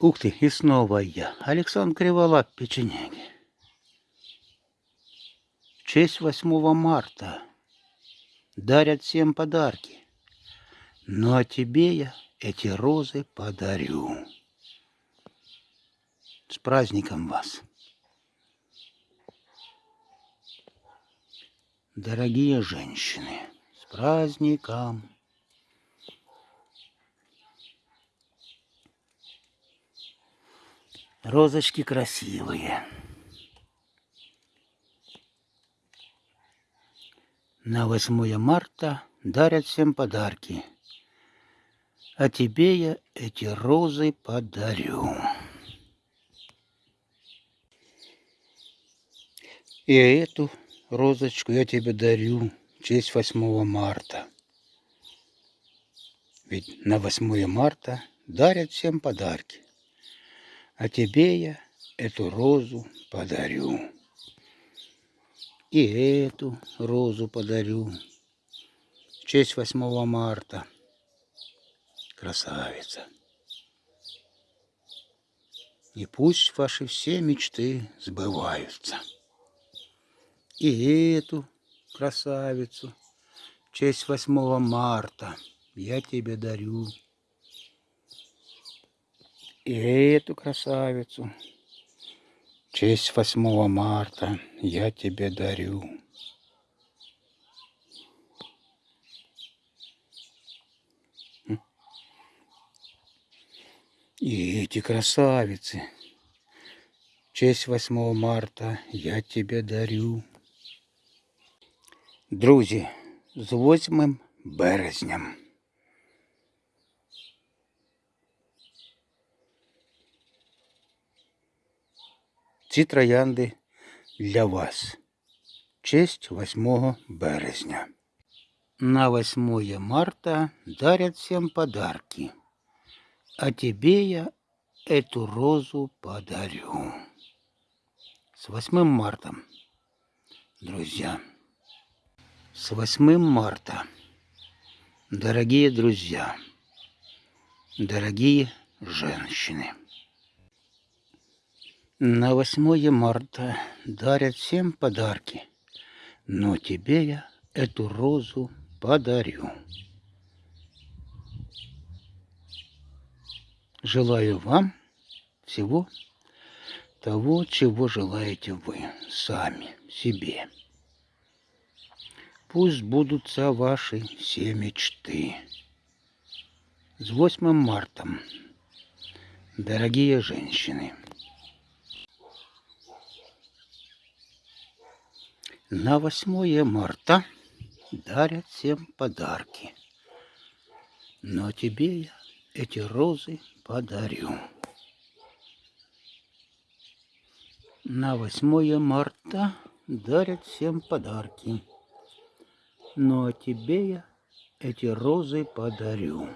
Ух ты, и снова я, Александр Криволап, печенеги. В честь 8 марта дарят всем подарки. Ну а тебе я эти розы подарю. С праздником вас! Дорогие женщины, с праздником! Розочки красивые. На 8 марта дарят всем подарки. А тебе я эти розы подарю. И эту розочку я тебе дарю в честь 8 марта. Ведь на 8 марта дарят всем подарки. А тебе я эту розу подарю. И эту розу подарю. В честь 8 марта. Красавица. И пусть ваши все мечты сбываются. И эту красавицу в честь 8 марта я тебе дарю и эту красавицу. В честь 8 марта я тебе дарю. И эти красавицы. В честь 8 марта я тебе дарю. Друзі, з 8 березням. Ці троянди для вас. Честь 8 березня. На 8 марта дарят всем подарки. А тебе я эту розу подарю. С 8 марта, друзья. С 8 марта, дорогие друзья, дорогие женщины. На 8 марта дарят всем подарки, но тебе я эту розу подарю. Желаю вам всего того, чего желаете вы сами себе. Пусть будутся ваши все мечты. С 8 марта, дорогие женщины. На 8 марта дарят всем подарки. Но тебе я эти розы подарю. На 8 марта дарят всем подарки. Но тебе я эти розы подарю.